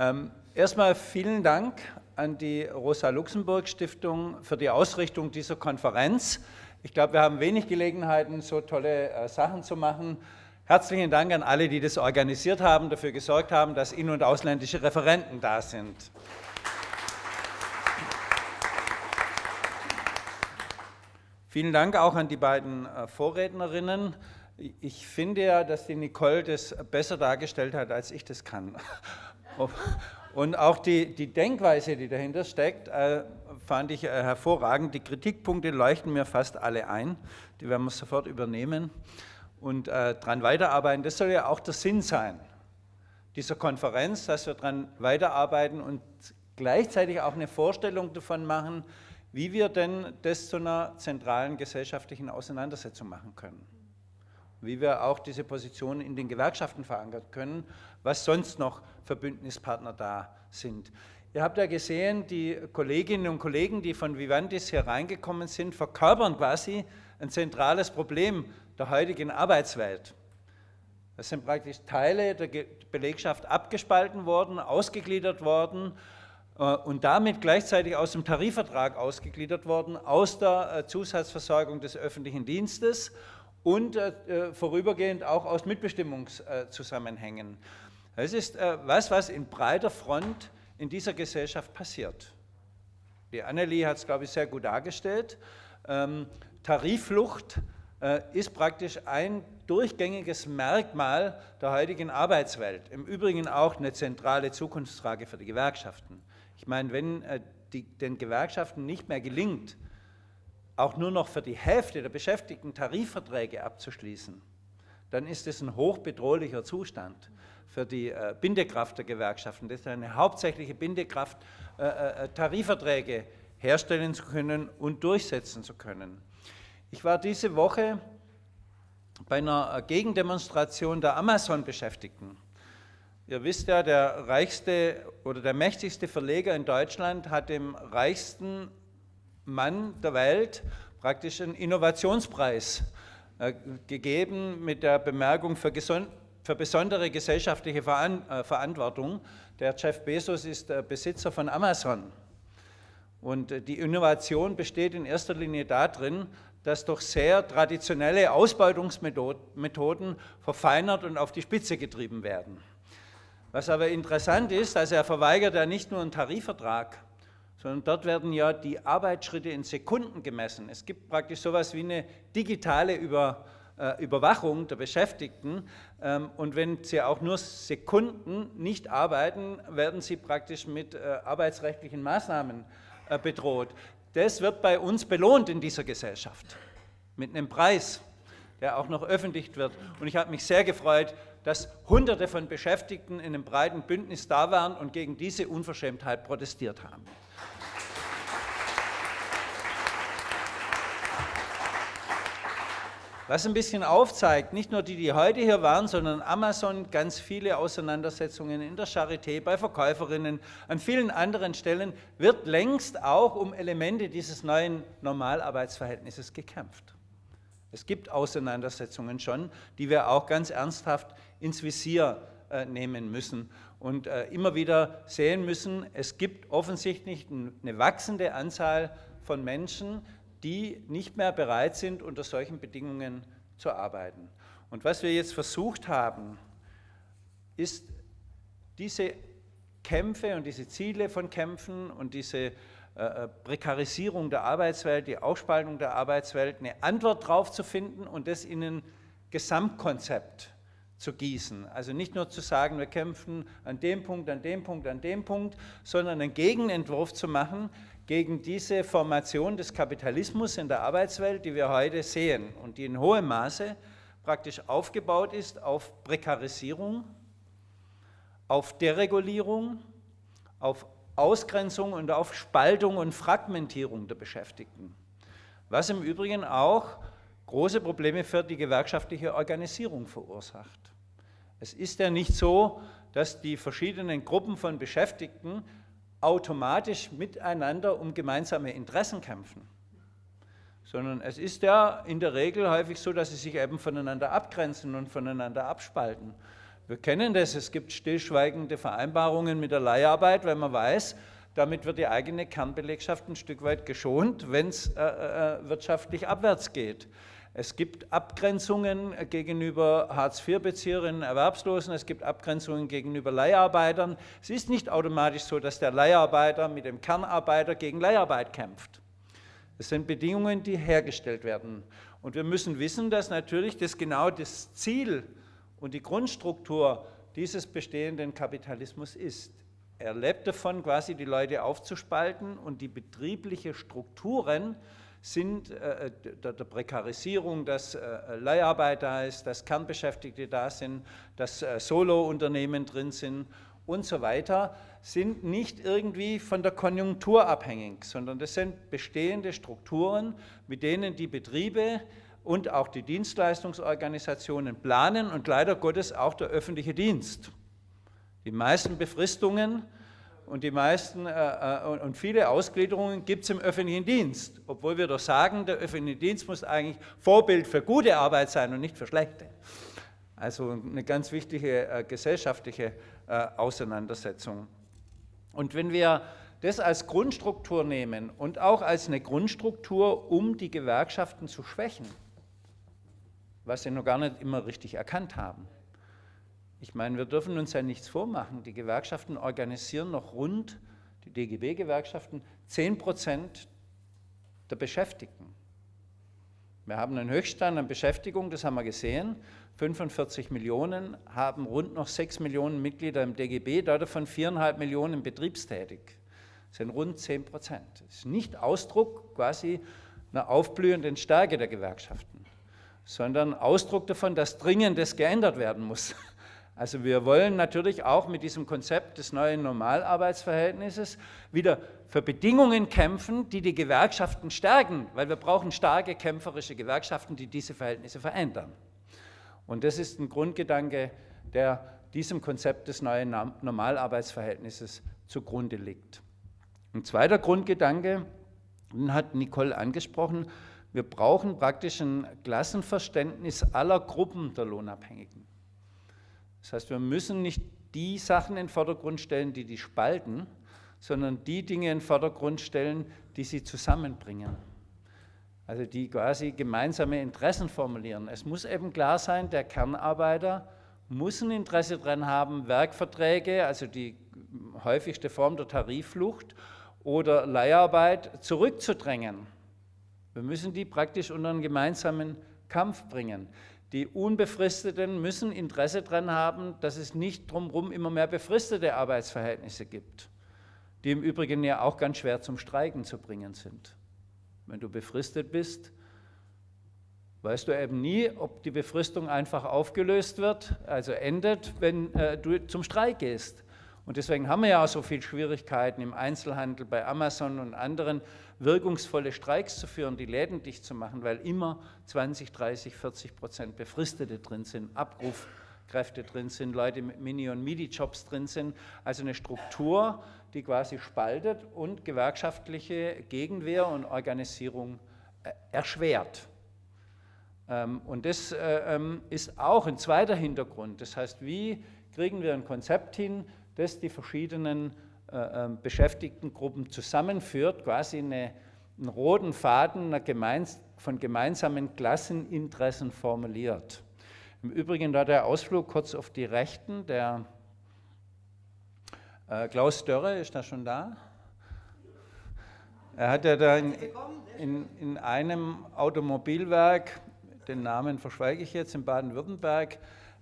Ähm, erstmal vielen Dank an die Rosa-Luxemburg-Stiftung für die Ausrichtung dieser Konferenz. Ich glaube, wir haben wenig Gelegenheiten, so tolle äh, Sachen zu machen. Herzlichen Dank an alle, die das organisiert haben, dafür gesorgt haben, dass in- und ausländische Referenten da sind. Vielen Dank auch an die beiden äh, Vorrednerinnen. Ich finde ja, dass die Nicole das besser dargestellt hat, als ich das kann. Und auch die, die Denkweise, die dahinter steckt, äh, fand ich äh, hervorragend. Die Kritikpunkte leuchten mir fast alle ein. Die werden wir sofort übernehmen und äh, daran weiterarbeiten. Das soll ja auch der Sinn sein dieser Konferenz, dass wir daran weiterarbeiten und gleichzeitig auch eine Vorstellung davon machen, wie wir denn das zu einer zentralen gesellschaftlichen Auseinandersetzung machen können. Wie wir auch diese Position in den Gewerkschaften verankern können, was sonst noch für Bündnispartner da sind. Ihr habt ja gesehen, die Kolleginnen und Kollegen, die von Vivantis hier reingekommen sind, verkörpern quasi ein zentrales Problem der heutigen Arbeitswelt. Es sind praktisch Teile der Belegschaft abgespalten worden, ausgegliedert worden äh, und damit gleichzeitig aus dem Tarifvertrag ausgegliedert worden, aus der äh, Zusatzversorgung des öffentlichen Dienstes und äh, vorübergehend auch aus Mitbestimmungszusammenhängen. Das ist was, was in breiter Front in dieser Gesellschaft passiert. Die Annelie hat es, glaube ich, sehr gut dargestellt. Ähm, Tarifflucht ist praktisch ein durchgängiges Merkmal der heutigen Arbeitswelt. Im Übrigen auch eine zentrale Zukunftsfrage für die Gewerkschaften. Ich meine, wenn äh, die, den Gewerkschaften nicht mehr gelingt, auch nur noch für die Hälfte der Beschäftigten Tarifverträge abzuschließen, dann ist es ein hochbedrohlicher Zustand für die äh, Bindekraft der Gewerkschaften. Das ist eine hauptsächliche Bindekraft, äh, äh, Tarifverträge herstellen zu können und durchsetzen zu können. Ich war diese Woche bei einer äh, Gegendemonstration der Amazon-Beschäftigten. Ihr wisst ja, der reichste oder der mächtigste Verleger in Deutschland hat dem reichsten Mann der Welt praktisch einen Innovationspreis äh, gegeben mit der Bemerkung für, für besondere gesellschaftliche äh, Verantwortung. Der Jeff Bezos ist Besitzer von Amazon. Und äh, die Innovation besteht in erster Linie darin, dass durch sehr traditionelle Ausbeutungsmethoden verfeinert und auf die Spitze getrieben werden. Was aber interessant ist, also er verweigert ja nicht nur einen Tarifvertrag, sondern dort werden ja die Arbeitsschritte in Sekunden gemessen. Es gibt praktisch sowas wie eine digitale Über, äh, Überwachung der Beschäftigten ähm, und wenn sie auch nur Sekunden nicht arbeiten, werden sie praktisch mit äh, arbeitsrechtlichen Maßnahmen äh, bedroht. Das wird bei uns belohnt in dieser Gesellschaft mit einem Preis, der auch noch öffentlich wird. Und ich habe mich sehr gefreut, dass Hunderte von Beschäftigten in einem breiten Bündnis da waren und gegen diese Unverschämtheit protestiert haben. Was ein bisschen aufzeigt, nicht nur die, die heute hier waren, sondern Amazon, ganz viele Auseinandersetzungen in der Charité, bei Verkäuferinnen, an vielen anderen Stellen, wird längst auch um Elemente dieses neuen Normalarbeitsverhältnisses gekämpft. Es gibt Auseinandersetzungen schon, die wir auch ganz ernsthaft ins Visier äh, nehmen müssen und äh, immer wieder sehen müssen, es gibt offensichtlich eine wachsende Anzahl von Menschen, die nicht mehr bereit sind, unter solchen Bedingungen zu arbeiten. Und was wir jetzt versucht haben, ist diese Kämpfe und diese Ziele von Kämpfen und diese äh, äh, Prekarisierung der Arbeitswelt, die Aufspaltung der Arbeitswelt, eine Antwort darauf zu finden und das in ein Gesamtkonzept zu gießen. Also nicht nur zu sagen, wir kämpfen an dem Punkt, an dem Punkt, an dem Punkt, sondern einen Gegenentwurf zu machen, gegen diese Formation des Kapitalismus in der Arbeitswelt, die wir heute sehen und die in hohem Maße praktisch aufgebaut ist auf Prekarisierung, auf Deregulierung, auf Ausgrenzung und auf Spaltung und Fragmentierung der Beschäftigten. Was im Übrigen auch große Probleme für die gewerkschaftliche Organisierung verursacht. Es ist ja nicht so, dass die verschiedenen Gruppen von Beschäftigten automatisch miteinander um gemeinsame Interessen kämpfen, sondern es ist ja in der Regel häufig so, dass sie sich eben voneinander abgrenzen und voneinander abspalten. Wir kennen das, es gibt stillschweigende Vereinbarungen mit der Leiharbeit, weil man weiß, damit wird die eigene Kernbelegschaft ein Stück weit geschont, wenn es äh, äh, wirtschaftlich abwärts geht. Es gibt Abgrenzungen gegenüber Hartz-IV-Bezieherinnen, Erwerbslosen, es gibt Abgrenzungen gegenüber Leiharbeitern. Es ist nicht automatisch so, dass der Leiharbeiter mit dem Kernarbeiter gegen Leiharbeit kämpft. Es sind Bedingungen, die hergestellt werden. Und wir müssen wissen, dass natürlich das genau das Ziel und die Grundstruktur dieses bestehenden Kapitalismus ist. Er lebt davon, quasi die Leute aufzuspalten und die betrieblichen Strukturen sind äh, der, der, Prekarisierung, dass äh, Leiharbeit da ist, dass Kernbeschäftigte da sind, dass äh, Solo-Unternehmen drin sind und so weiter, sind nicht irgendwie von der Konjunktur abhängig, sondern das sind bestehende Strukturen, mit denen die Betriebe und auch die Dienstleistungsorganisationen planen und leider Gottes auch der öffentliche Dienst. Die meisten Befristungen und die meisten äh, äh und viele Ausgliederungen gibt es im öffentlichen Dienst, obwohl wir doch sagen, der öffentliche Dienst muss eigentlich Vorbild für gute Arbeit sein und nicht für schlechte. Also eine ganz wichtige äh, gesellschaftliche äh, Auseinandersetzung. Und wenn wir das als Grundstruktur nehmen und auch als eine Grundstruktur, um die Gewerkschaften zu schwächen, was sie noch gar nicht immer richtig erkannt haben. Ich meine, wir dürfen uns ja nichts vormachen. Die Gewerkschaften organisieren noch rund, die DGB-Gewerkschaften, 10 Prozent der Beschäftigten. Wir haben einen Höchststand an Beschäftigung, das haben wir gesehen. 45 Millionen haben rund noch 6 Millionen Mitglieder im DGB, davon 4,5 Millionen betriebstätig. Das sind rund 10 Prozent. Das ist nicht Ausdruck quasi einer aufblühenden Stärke der Gewerkschaften sondern Ausdruck davon, dass Dringendes geändert werden muss. Also wir wollen natürlich auch mit diesem Konzept des neuen Normalarbeitsverhältnisses wieder für Bedingungen kämpfen, die die Gewerkschaften stärken, weil wir brauchen starke kämpferische Gewerkschaften, die diese Verhältnisse verändern. Und das ist ein Grundgedanke, der diesem Konzept des neuen Normalarbeitsverhältnisses zugrunde liegt. Ein zweiter Grundgedanke, den hat Nicole angesprochen, wir brauchen praktisch ein Klassenverständnis aller Gruppen der Lohnabhängigen. Das heißt, wir müssen nicht die Sachen in den Vordergrund stellen, die die spalten, sondern die Dinge in den Vordergrund stellen, die sie zusammenbringen. Also die quasi gemeinsame Interessen formulieren. Es muss eben klar sein, der Kernarbeiter muss ein Interesse daran haben, Werkverträge, also die häufigste Form der Tarifflucht oder Leiharbeit zurückzudrängen. Wir müssen die praktisch unter einen gemeinsamen Kampf bringen. Die Unbefristeten müssen Interesse daran haben, dass es nicht drumherum immer mehr befristete Arbeitsverhältnisse gibt, die im Übrigen ja auch ganz schwer zum Streiken zu bringen sind. Wenn du befristet bist, weißt du eben nie, ob die Befristung einfach aufgelöst wird, also endet, wenn äh, du zum Streik gehst. Und deswegen haben wir ja auch so viele Schwierigkeiten im Einzelhandel, bei Amazon und anderen, wirkungsvolle Streiks zu führen, die Läden dicht zu machen, weil immer 20, 30, 40 Prozent Befristete drin sind, Abrufkräfte drin sind, Leute mit Mini- und Midi-Jobs drin sind. Also eine Struktur, die quasi spaltet und gewerkschaftliche Gegenwehr und Organisierung äh, erschwert. Ähm, und das äh, ähm, ist auch ein zweiter Hintergrund. Das heißt, wie kriegen wir ein Konzept hin, das die verschiedenen äh, ähm, Beschäftigtengruppen zusammenführt, quasi eine, einen roten Faden gemeins, von gemeinsamen Klasseninteressen formuliert. Im Übrigen da der Ausflug kurz auf die Rechten, der äh, Klaus Dörre, ist da schon da? Er hat ja da in, in, in einem Automobilwerk, den Namen verschweige ich jetzt, in Baden-Württemberg,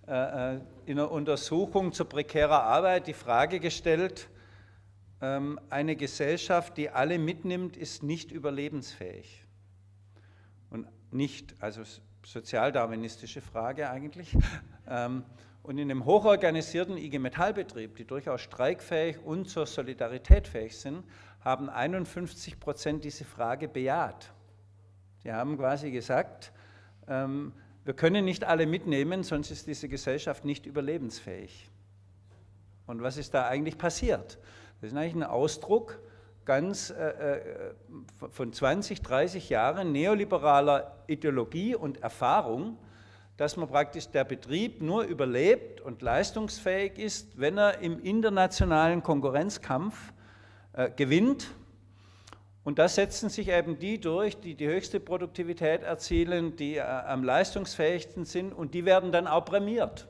äh, äh in einer Untersuchung zur prekären Arbeit die Frage gestellt, eine Gesellschaft, die alle mitnimmt, ist nicht überlebensfähig. Und nicht, also sozialdarwinistische Frage eigentlich. Ähm, und in einem hochorganisierten IG Metallbetrieb, die durchaus streikfähig und zur Solidarität fähig sind, haben 51 Prozent diese Frage bejaht. Sie haben quasi gesagt, ähm, wir können nicht alle mitnehmen, sonst ist diese Gesellschaft nicht überlebensfähig. Und was ist da eigentlich passiert? Das ist eigentlich ein Ausdruck ganz äh, äh von 20, 30 Jahren neoliberaler Ideologie und Erfahrung, dass man praktisch der Betrieb nur überlebt und leistungsfähig ist, wenn er im internationalen Konkurrenzkampf äh, gewinnt. Und da setzen sich eben die durch, die die höchste Produktivität erzielen, die äh, am leistungsfähigsten sind und die werden dann auch prämiert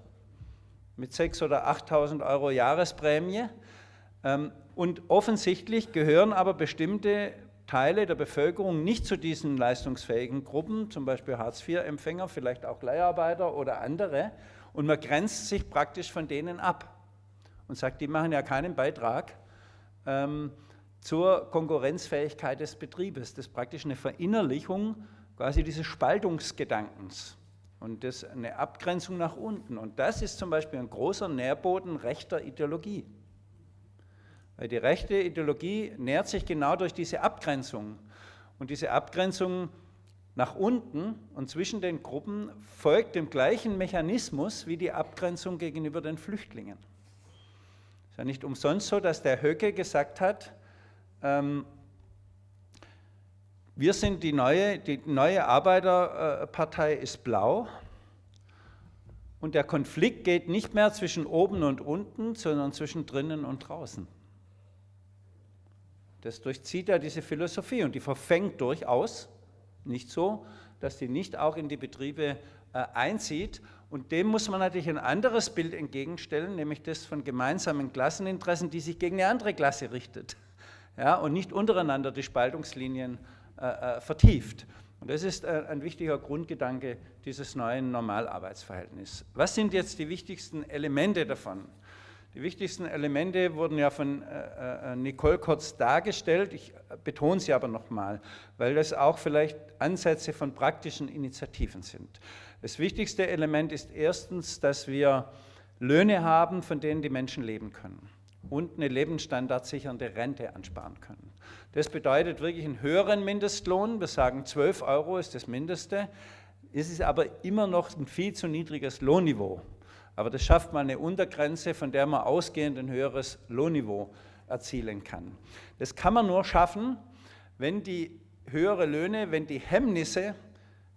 mit 6.000 oder 8.000 Euro Jahresprämie. Ähm, und offensichtlich gehören aber bestimmte Teile der Bevölkerung nicht zu diesen leistungsfähigen Gruppen, zum Beispiel Hartz-IV-Empfänger, vielleicht auch Leiharbeiter oder andere, und man grenzt sich praktisch von denen ab und sagt, die machen ja keinen Beitrag ähm, zur Konkurrenzfähigkeit des Betriebes. Das ist praktisch eine Verinnerlichung quasi dieses Spaltungsgedankens und das eine Abgrenzung nach unten. Und das ist zum Beispiel ein großer Nährboden rechter Ideologie. Weil die rechte Ideologie nährt sich genau durch diese Abgrenzung. Und diese Abgrenzung nach unten und zwischen den Gruppen folgt dem gleichen Mechanismus wie die Abgrenzung gegenüber den Flüchtlingen. Es ist ja nicht umsonst so, dass der Höcke gesagt hat, ähm, wir sind die neue, die neue Arbeiterpartei ist blau und der Konflikt geht nicht mehr zwischen oben und unten, sondern zwischen drinnen und draußen. Das durchzieht ja diese Philosophie und die verfängt durchaus, nicht so, dass die nicht auch in die Betriebe äh, einzieht. Und dem muss man natürlich ein anderes Bild entgegenstellen, nämlich das von gemeinsamen Klasseninteressen, die sich gegen eine andere Klasse richtet ja, und nicht untereinander die Spaltungslinien äh, äh vertieft. Und das ist äh, ein wichtiger Grundgedanke dieses neuen Normalarbeitsverhältnisses. Was sind jetzt die wichtigsten Elemente davon? Die wichtigsten Elemente wurden ja von äh, äh, Nicole kurz dargestellt. Ich betone sie aber nochmal, weil das auch vielleicht Ansätze von praktischen Initiativen sind. Das wichtigste Element ist erstens, dass wir Löhne haben, von denen die Menschen leben können und eine lebensstandardsichernde Rente ansparen können. Das bedeutet wirklich einen höheren Mindestlohn. Wir sagen 12 Euro ist das Mindeste. Es ist aber immer noch ein viel zu niedriges Lohnniveau. Aber das schafft mal eine Untergrenze, von der man ausgehend ein höheres Lohnniveau erzielen kann. Das kann man nur schaffen, wenn die höhere Löhne, wenn die Hemmnisse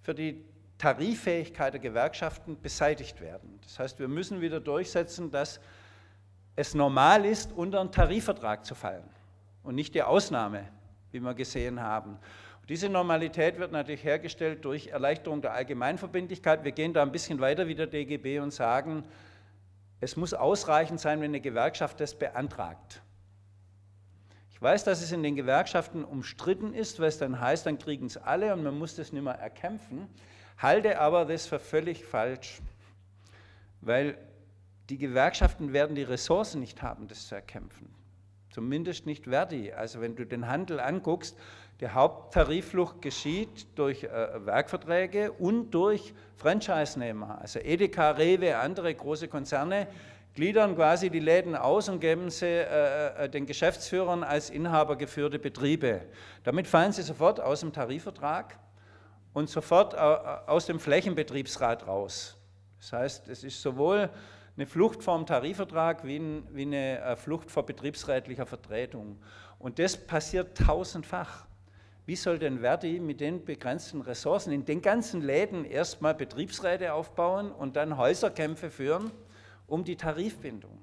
für die Tariffähigkeit der Gewerkschaften beseitigt werden. Das heißt, wir müssen wieder durchsetzen, dass es normal ist, unter einen Tarifvertrag zu fallen und nicht die Ausnahme, wie wir gesehen haben. Diese Normalität wird natürlich hergestellt durch Erleichterung der Allgemeinverbindlichkeit. Wir gehen da ein bisschen weiter wie der DGB und sagen, es muss ausreichend sein, wenn eine Gewerkschaft das beantragt. Ich weiß, dass es in den Gewerkschaften umstritten ist, weil es dann heißt, dann kriegen es alle und man muss das nicht mehr erkämpfen, halte aber das für völlig falsch, weil die Gewerkschaften werden die Ressourcen nicht haben, das zu erkämpfen. Zumindest nicht Verdi. Also wenn du den Handel anguckst, die Haupttariflucht geschieht durch äh, Werkverträge und durch Franchise-Nehmer. Also Edeka, Rewe, andere große Konzerne gliedern quasi die Läden aus und geben sie äh, äh den Geschäftsführern als Inhaber geführte Betriebe. Damit fallen sie sofort aus dem Tarifvertrag und sofort äh, aus dem Flächenbetriebsrat raus. Das heißt, es ist sowohl eine Flucht vom Tarifvertrag wie, eine äh, Flucht vor betriebsrätlicher Vertretung. Und das passiert tausendfach. Wie soll denn Verdi mit den begrenzten Ressourcen in den ganzen Läden erstmal Betriebsräte aufbauen und dann Häuserkämpfe führen um die Tarifbindung?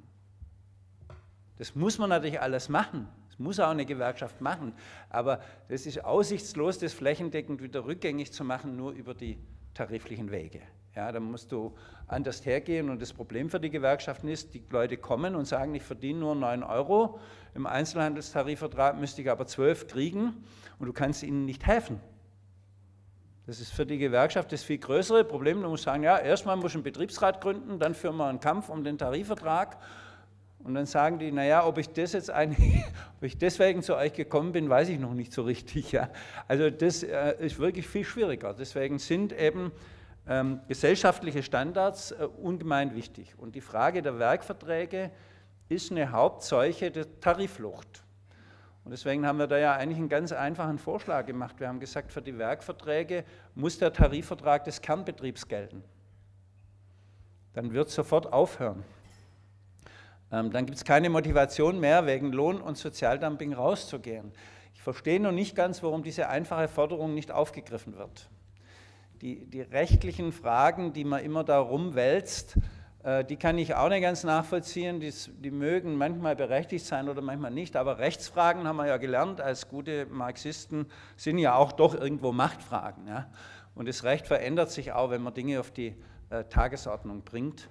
Das muss man natürlich alles machen. Das muss auch eine Gewerkschaft machen. Aber das ist aussichtslos, das flächendeckend wieder rückgängig zu machen, nur über die tariflichen Wege. Ja, da musst du anders hergehen und das Problem für die Gewerkschaften ist, die Leute kommen und sagen, ich verdiene nur 9 Euro, im Einzelhandelstarifvertrag müsste ich aber 12 kriegen und du kannst ihnen nicht helfen. Das ist für die Gewerkschaft das viel größere Problem. Du musst sagen, ja, erstmal muss ich einen Betriebsrat gründen, dann führen wir einen Kampf um den Tarifvertrag und dann sagen die, naja, ob ich das jetzt eigentlich, ob ich deswegen zu euch gekommen bin, weiß ich noch nicht so richtig. Ja. Also das äh, ist wirklich viel schwieriger. Deswegen sind eben ähm, gesellschaftliche Standards äh, ungemein wichtig. Und die Frage der Werkverträge ist eine Hauptseuche der Tariflucht. Und deswegen haben wir da ja eigentlich einen ganz einfachen Vorschlag gemacht. Wir haben gesagt, für die Werkverträge muss der Tarifvertrag des Kernbetriebs gelten. Dann wird es sofort aufhören. Ähm, dann gibt es keine Motivation mehr, wegen Lohn- und Sozialdumping rauszugehen. Ich verstehe noch nicht ganz, warum diese einfache Forderung nicht aufgegriffen wird. die, die rechtlichen Fragen, die man immer da rumwälzt, die kann ich auch nicht ganz nachvollziehen. Die, die, mögen manchmal berechtigt sein oder manchmal nicht. Aber Rechtsfragen haben wir ja gelernt als gute Marxisten, sind ja auch doch irgendwo Machtfragen. Ja? Und das Recht verändert sich auch, wenn man Dinge auf die äh, Tagesordnung bringt.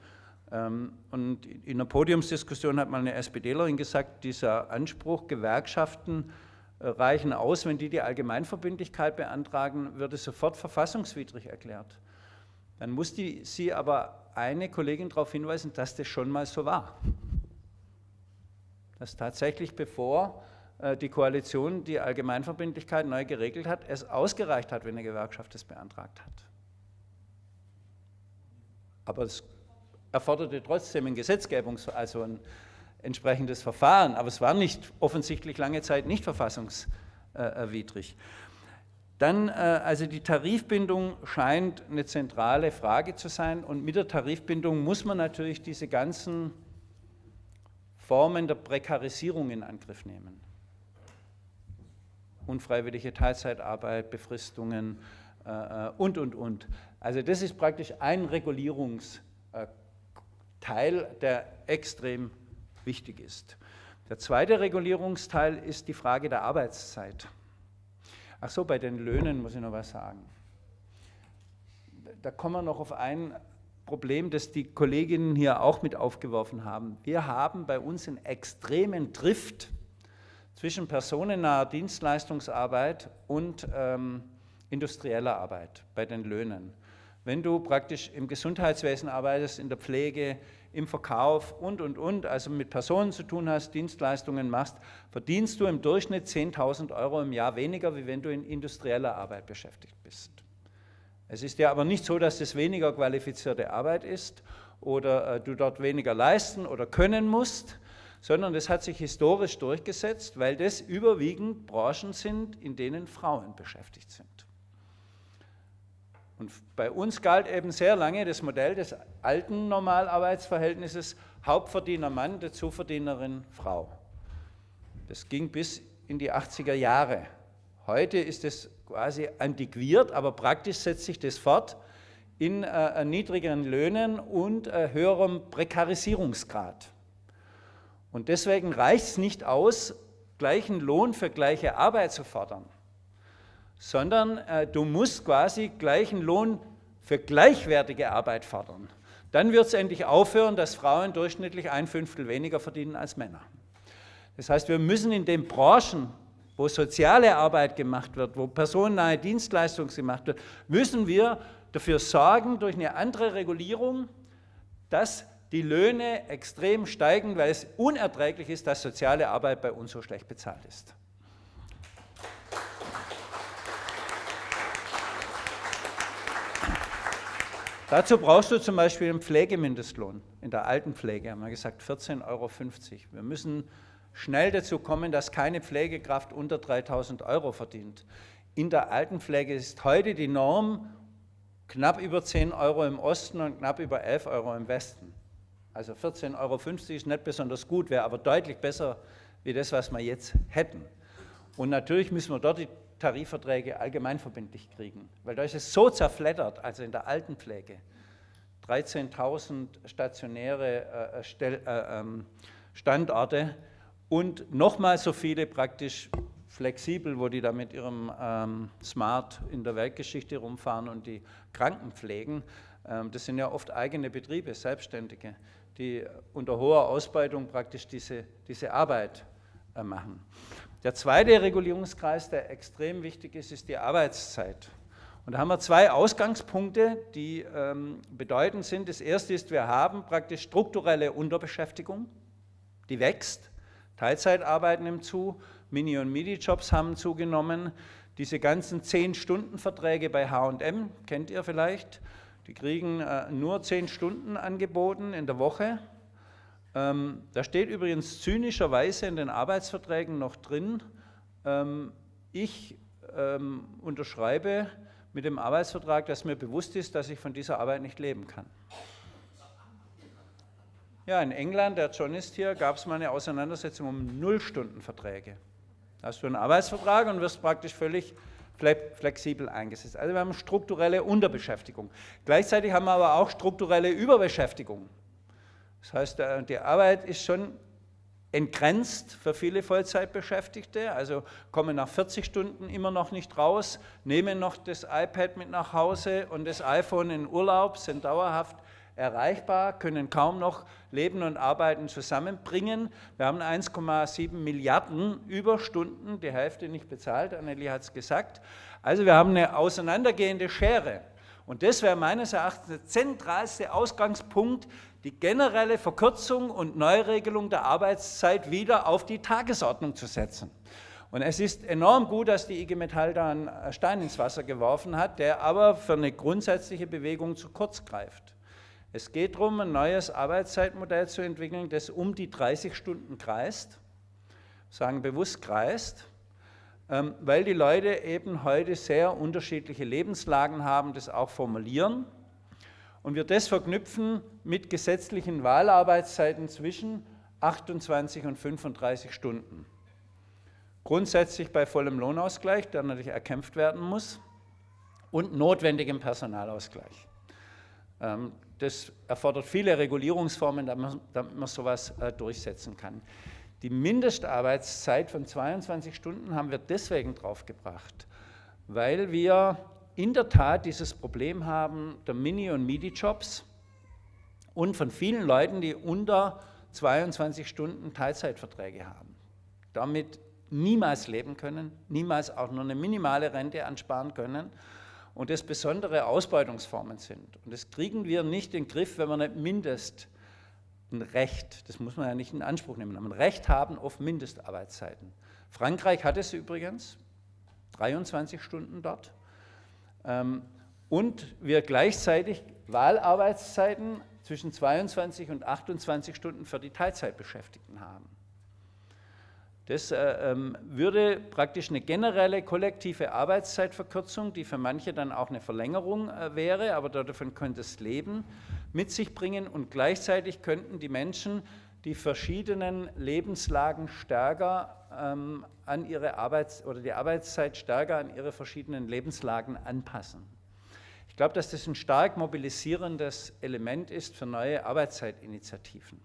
Ähm, und in der Podiumsdiskussion hat mal eine SPDlerin gesagt, dieser Anspruch, Gewerkschaften äh, reichen aus, wenn die die Allgemeinverbindlichkeit beantragen, würde sofort verfassungswidrig erklärt. Dann muss die, sie aber eine Kollegin darauf hinweisen, dass das schon mal so war. Dass tatsächlich bevor äh, die Koalition die Allgemeinverbindlichkeit neu geregelt hat, es ausgereicht hat, wenn eine Gewerkschaft es beantragt hat. Aber es erforderte trotzdem ein Gesetzgebungs-, also ein entsprechendes Verfahren, aber es war nicht offensichtlich lange Zeit nicht verfassungswidrig. Dann, äh, also die Tarifbindung scheint eine zentrale Frage zu sein und mit der Tarifbindung muss man natürlich diese ganzen Formen der Prekarisierung in Angriff nehmen. Unfreiwillige Teilzeitarbeit, Befristungen äh, äh, und, und, und. Also das ist praktisch ein Regulierungsteil, der extrem wichtig ist. Der zweite Regulierungsteil ist die Frage der Arbeitszeit. Ach so, bei den Löhnen muss ich noch was sagen. Da kommen wir noch auf ein Problem, das die Kolleginnen hier auch mit aufgeworfen haben. Wir haben bei uns einen extremen Drift zwischen personennaher Dienstleistungsarbeit und ähm, industrieller Arbeit bei den Löhnen. Wenn du praktisch im Gesundheitswesen arbeitest, in der Pflege, im Verkauf und, und, und, also mit Personen zu tun hast, Dienstleistungen machst, verdienst du im Durchschnitt 10.000 Euro im Jahr weniger, wie wenn du in industrieller Arbeit beschäftigt bist. Es ist ja aber nicht so, dass es weniger qualifizierte Arbeit ist oder äh, du dort weniger leisten oder können musst, sondern das hat sich historisch durchgesetzt, weil das überwiegend Branchen sind, in denen Frauen beschäftigt sind. Und bei uns galt eben sehr lange das Modell des alten Normalarbeitsverhältnisses Hauptverdiener Mann, Dazuverdienerin Frau. Das ging bis in die 80er Jahre. Heute ist es quasi antiquiert, aber praktisch setzt sich das fort in äh, niedrigeren Löhnen und äh, höherem Prekarisierungsgrad. Und deswegen reicht es nicht aus, gleichen Lohn für gleiche Arbeit zu fordern sondern äh, du musst quasi gleichen Lohn für gleichwertige Arbeit fordern. Dann wird es endlich aufhören, dass Frauen durchschnittlich ein Fünftel weniger verdienen als Männer. Das heißt, wir müssen in den Branchen, wo soziale Arbeit gemacht wird, wo personennahe Dienstleistung gemacht wird, müssen wir dafür sorgen, durch eine andere Regulierung, dass die Löhne extrem steigen, weil es unerträglich ist, dass soziale Arbeit bei uns so schlecht bezahlt ist. Dazu brauchst du zum Beispiel einen Pflegemindestlohn. In der Altenpflege haben wir gesagt 14,50 Euro. Wir müssen schnell dazu kommen, dass keine Pflegekraft unter 3000 Euro verdient. In der Altenpflege ist heute die Norm knapp über 10 Euro im Osten und knapp über 11 Euro im Westen. Also 14,50 Euro ist nicht besonders gut, wäre aber deutlich besser wie das, was wir jetzt hätten. Und natürlich müssen wir dort die Tarifverträge allgemeinverbindlich kriegen. Weil da ist es so zerfleddert, also in der Altenpflege. 13.000 stationäre äh, Stell, äh, ähm, Standorte und nochmal so viele praktisch flexibel, wo die da mit ihrem ähm, Smart in der Weltgeschichte rumfahren und die Kranken pflegen. Ähm, das sind ja oft eigene Betriebe, Selbstständige, die unter hoher Ausbeutung praktisch diese, diese Arbeit äh, machen. Der zweite Regulierungskreis, der extrem wichtig ist, ist die Arbeitszeit. Und da haben wir zwei Ausgangspunkte, die ähm, bedeutend sind. Das erste ist, wir haben praktisch strukturelle Unterbeschäftigung, die wächst. Teilzeitarbeiten im zu, Mini- und Midi-Jobs haben zugenommen. Diese ganzen 10-Stunden-Verträge bei H&M, kennt ihr vielleicht, die kriegen äh, nur 10 Stunden angeboten in der Woche ähm, da steht übrigens zynischerweise in den Arbeitsverträgen noch drin, ähm, ich ähm, unterschreibe mit dem Arbeitsvertrag, dass mir bewusst ist, dass ich von dieser Arbeit nicht leben kann. Ja, in England, der John ist hier, gab es mal eine Auseinandersetzung um Nullstundenverträge. Da hast du einen Arbeitsvertrag und wirst praktisch völlig flexibel eingesetzt. Also wir haben strukturelle Unterbeschäftigung. Gleichzeitig haben wir aber auch strukturelle Überbeschäftigung. Das heißt, äh, die Arbeit ist schon entgrenzt für viele Vollzeitbeschäftigte, also kommen nach 40 Stunden immer noch nicht raus, nehmen noch das iPad mit nach Hause und das iPhone in Urlaub, sind dauerhaft erreichbar, können kaum noch Leben und Arbeiten zusammenbringen. Wir haben 1,7 Milliarden Überstunden, die Hälfte nicht bezahlt, Anneli hat es gesagt. Also wir haben eine auseinandergehende Schere. Und das wäre meines Erachtens der zentralste Ausgangspunkt, die generelle Verkürzung und Neuregelung der Arbeitszeit wieder auf die Tagesordnung zu setzen. Und es ist enorm gut, dass die IG Metall da einen Stein ins Wasser geworfen hat, der aber für eine grundsätzliche Bewegung zu kurz greift. Es geht darum, ein neues Arbeitszeitmodell zu entwickeln, das um die 30 Stunden kreist, sagen bewusst kreist, ähm, weil die Leute eben heute sehr unterschiedliche Lebenslagen haben, das auch formulieren und wir das verknüpfen mit gesetzlichen Wahlarbeitszeiten zwischen 28 und 35 Stunden. Grundsätzlich bei vollem Lohnausgleich, der natürlich erkämpft werden muss, und notwendigem Personalausgleich. Ähm, das erfordert viele Regulierungsformen, damit man sowas äh, durchsetzen kann. Die Mindestarbeitszeit von 22 Stunden haben wir deswegen draufgebracht, weil wir in der Tat dieses Problem haben der Mini- und Midi-Jobs und von vielen Leuten, die unter 22 Stunden Teilzeitverträge haben. Damit niemals leben können, niemals auch nur eine minimale Rente ansparen können und das besondere Ausbeutungsformen sind. Und das kriegen wir nicht in den Griff, wenn wir nicht mindest ein Recht, das muss man ja nicht in Anspruch nehmen, aber ein Recht haben auf Mindestarbeitszeiten. Frankreich hat es übrigens, 23 Stunden dort. Ähm, und wir gleichzeitig Wahlarbeitszeiten zwischen 22 und 28 Stunden für die Teilzeitbeschäftigten haben. Das äh, ähm, würde praktisch eine generelle kollektive Arbeitszeitverkürzung, die für manche dann auch eine Verlängerung äh, wäre, aber davon könnte es leben, mit sich bringen und gleichzeitig könnten die Menschen die verschiedenen Lebenslagen stärker ähm, an ihre Arbeits- oder die Arbeitszeit stärker an ihre verschiedenen Lebenslagen anpassen. Ich glaube, dass das ein stark mobilisierendes Element ist für neue Arbeitszeitinitiativen.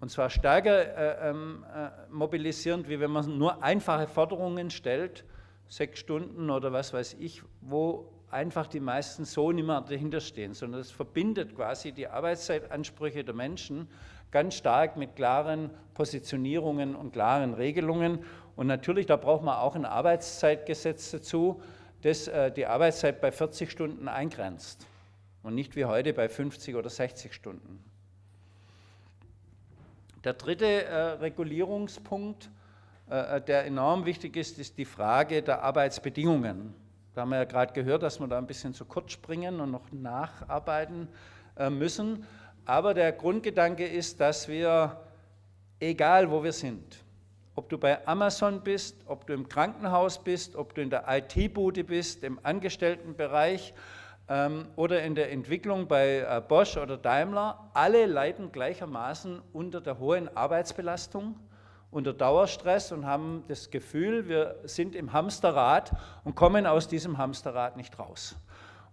Und zwar stärker äh, ähm, äh, mobilisierend, wie wenn man nur einfache Forderungen stellt, sechs Stunden oder was weiß ich, wo einfach die meisten so nicht mehr dahinter stehen, sondern es verbindet quasi die Arbeitszeit-Ansprüche der Menschen ganz stark mit klaren Positionierungen und klaren Regelungen. Und natürlich, da braucht man auch ein Arbeitszeitgesetz dazu, das äh, die Arbeitszeit bei 40 Stunden eingrenzt und nicht wie heute bei 50 oder 60 Stunden. Der dritte äh, Regulierungspunkt, äh, der enorm wichtig ist, ist die Frage der Arbeitsbedingungen. Da haben wir ja gerade gehört, dass wir da ein bisschen zu kurz springen und noch nacharbeiten müssen. Aber der Grundgedanke ist, dass wir, egal wo wir sind, ob du bei Amazon bist, ob du im Krankenhaus bist, ob du in der IT-Bude bist, im Angestelltenbereich ähm, oder in der Entwicklung bei äh, Bosch oder Daimler, alle leiden gleichermaßen unter der hohen Arbeitsbelastung, unter Dauerstress und haben das Gefühl, wir sind im Hamsterrad und kommen aus diesem Hamsterrad nicht raus.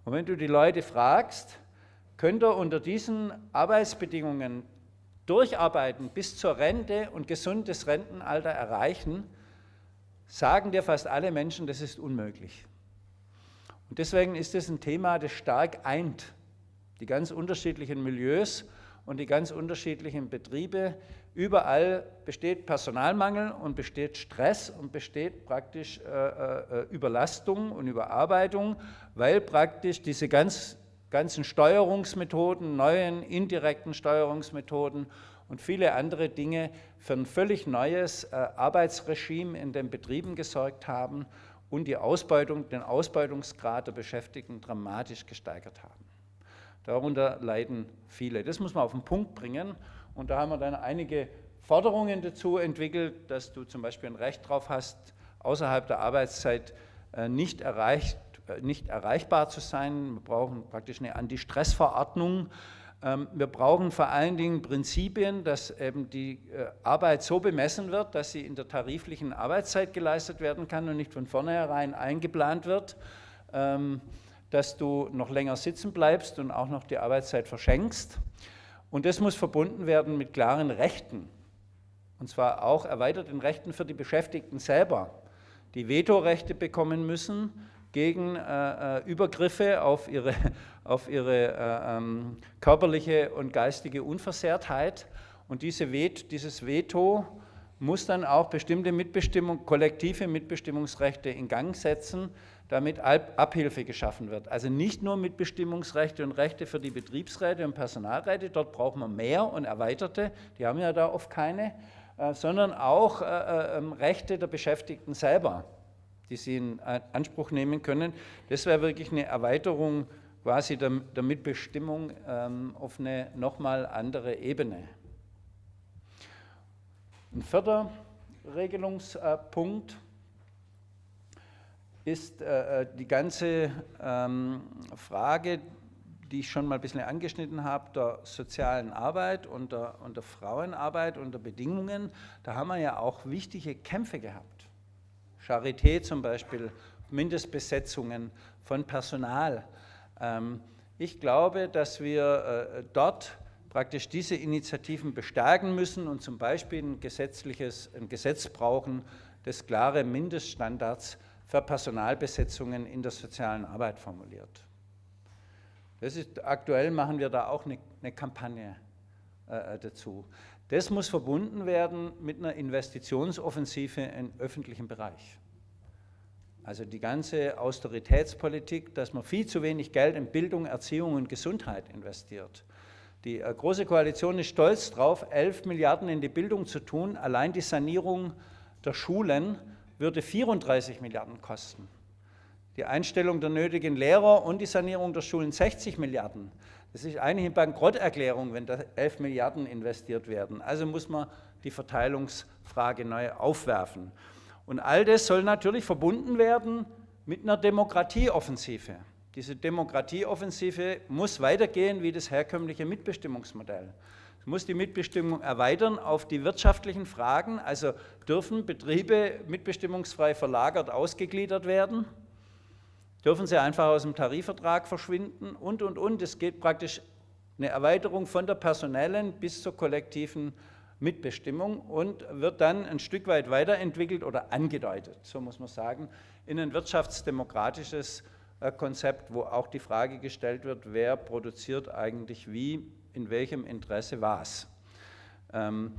Und wenn du die Leute fragst, könnt ihr unter diesen Arbeitsbedingungen durcharbeiten bis zur Rente und gesundes Rentenalter erreichen, sagen dir fast alle Menschen, das ist unmöglich. Und deswegen ist es ein Thema, das stark eint, die ganz unterschiedlichen Milieus und die ganz unterschiedlichen Betriebe. Überall besteht Personalmangel und besteht Stress und besteht praktisch äh, äh, Überlastung und Überarbeitung, weil praktisch diese ganz ganzen Steuerungsmethoden, neuen indirekten Steuerungsmethoden und viele andere Dinge für ein völlig neues äh, Arbeitsregime in den Betrieben gesorgt haben und die Ausbeutung, den Ausbeutungsgrad der Beschäftigten dramatisch gesteigert haben. Darunter leiden viele. Das muss man auf den Punkt bringen und da haben wir dann einige Forderungen dazu entwickelt, dass du zum Beispiel ein Recht darauf hast, außerhalb der Arbeitszeit äh, nicht erreicht nicht erreichbar zu sein. Wir brauchen praktisch eine Anti-Stress-Verordnung, Ähm, wir brauchen vor allen Dingen Prinzipien, dass eben die äh, Arbeit so bemessen wird, dass sie in der tariflichen Arbeitszeit geleistet werden kann und nicht von vornherein eingeplant wird, ähm, dass du noch länger sitzen bleibst und auch noch die Arbeitszeit verschenkst. Und das muss verbunden werden mit klaren Rechten, und zwar auch erweiterten Rechten für die Beschäftigten selber, die Vetorechte bekommen müssen, gegen äh, äh, Übergriffe auf ihre, auf ihre äh, ähm, körperliche und geistige Unversehrtheit. Und diese Vet, dieses Veto muss dann auch bestimmte Mitbestimmung, kollektive Mitbestimmungsrechte in Gang setzen, damit Abhilfe geschaffen wird. Also nicht nur Mitbestimmungsrechte und Rechte für die Betriebsräte und Personalräte, dort brauchen wir mehr und erweiterte, die haben ja da oft keine, äh, sondern auch äh, ähm, Rechte der Beschäftigten selber die sie in Anspruch nehmen können. Das wäre wirklich eine Erweiterung quasi der, der Mitbestimmung ähm, auf eine nochmal andere Ebene. Ein vierter Regelungspunkt ist äh, äh, die ganze ähm, Frage, die ich schon mal ein bisschen angeschnitten habe, der sozialen Arbeit und der, und der Frauenarbeit und der Bedingungen. Da haben wir ja auch wichtige Kämpfe gehabt. Charité zum Beispiel, Mindestbesetzungen von Personal. Ähm, ich glaube, dass wir äh, dort praktisch diese Initiativen bestärken müssen und zum Beispiel ein, gesetzliches, ein Gesetz brauchen, das klare Mindeststandards für Personalbesetzungen in der sozialen Arbeit formuliert. Ist, aktuell machen wir da auch eine, eine Kampagne äh, dazu. Das muss verbunden werden mit einer Investitionsoffensive im öffentlichen Bereich. Also die ganze Austeritätspolitik, dass man viel zu wenig Geld in Bildung, Erziehung und Gesundheit investiert. Die äh, Große Koalition ist stolz darauf, 11 Milliarden in die Bildung zu tun. Allein die Sanierung der Schulen würde 34 Milliarden kosten. Die Einstellung der nötigen Lehrer und die Sanierung der Schulen 60 Milliarden. Das ist eigentlich eine Bankrotterklärung, wenn da 11 Milliarden investiert werden. Also muss man die Verteilungsfrage neu aufwerfen. Und all das soll natürlich verbunden werden mit einer Demokratieoffensive. Diese Demokratieoffensive muss weitergehen wie das herkömmliche Mitbestimmungsmodell. Es muss die Mitbestimmung erweitern auf die wirtschaftlichen Fragen, also dürfen Betriebe mitbestimmungsfrei verlagert ausgegliedert werden, dürfen sie einfach aus dem Tarifvertrag verschwinden und, und, und. Es geht praktisch eine Erweiterung von der personellen bis zur kollektiven Mitbestimmung und wird dann ein Stück weit weiterentwickelt oder angedeutet, so muss man sagen, in ein wirtschaftsdemokratisches äh, Konzept, wo auch die Frage gestellt wird, wer produziert eigentlich wie, in welchem Interesse was. Ähm,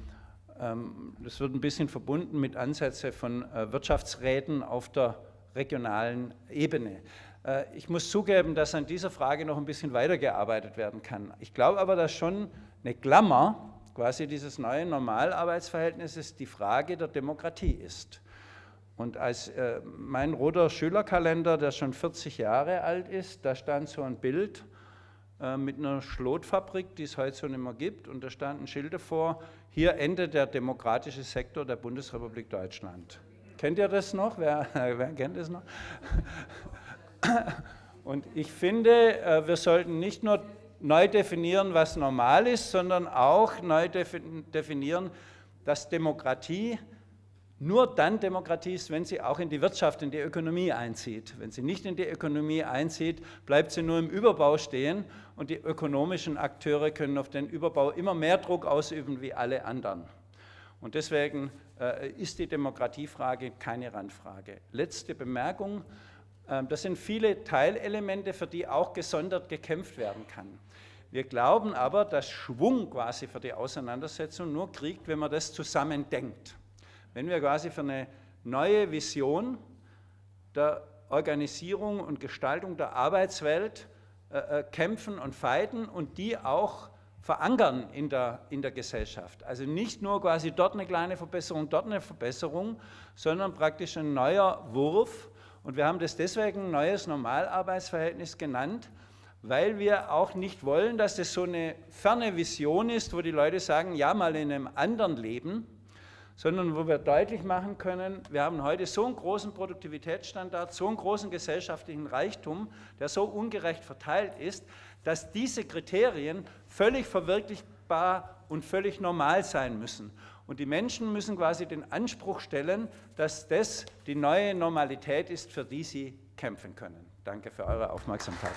ähm, das wird ein bisschen verbunden mit Ansätzen von äh, Wirtschaftsräten auf der regionalen Ebene. Äh, ich muss zugeben, dass an dieser Frage noch ein bisschen weitergearbeitet werden kann. Ich glaube aber, dass schon eine Klammer quasi dieses neue Normalarbeitsverhältnisses die Frage der Demokratie ist. Und als äh, mein roter Schülerkalender, der schon 40 Jahre alt ist, da stand so ein Bild äh, mit einer Schlotfabrik, die es heute so nicht mehr gibt, und da standen Schilder vor, hier endet der demokratische Sektor der Bundesrepublik Deutschland. Kennt ihr das noch? Wer, wer kennt das noch? Und ich finde, äh, wir sollten nicht nur neu definieren, was normal ist, sondern auch neu definieren, dass Demokratie nur dann Demokratie ist, wenn sie auch in die Wirtschaft, in die Ökonomie einzieht. Wenn sie nicht in die Ökonomie einzieht, bleibt sie nur im Überbau stehen und die ökonomischen Akteure können auf den Überbau immer mehr Druck ausüben wie alle anderen. Und deswegen äh, ist die Demokratiefrage keine Randfrage. Letzte Bemerkung, äh, das sind viele Teilelemente, für die auch gesondert gekämpft werden kann. Wir glauben aber, dass Schwung quasi für die Auseinandersetzung nur kriegt, wenn man das zusammen denkt. Wenn wir quasi für eine neue Vision der Organisierung und Gestaltung der Arbeitswelt äh, äh kämpfen und feiten und die auch verankern in der, in der Gesellschaft. Also nicht nur quasi dort eine kleine Verbesserung, dort eine Verbesserung, sondern praktisch ein neuer Wurf. Und wir haben das deswegen neues Normalarbeitsverhältnis genannt, weil wir auch nicht wollen, dass das so eine ferne Vision ist, wo die Leute sagen, ja, mal in einem anderen Leben, sondern wo wir deutlich machen können, wir haben heute so einen großen Produktivitätsstandard, so einen großen gesellschaftlichen Reichtum, der so ungerecht verteilt ist, dass diese Kriterien völlig verwirklichbar und völlig normal sein müssen. Und die Menschen müssen quasi den Anspruch stellen, dass das die neue Normalität ist, für die sie kämpfen können. Danke für eure Aufmerksamkeit.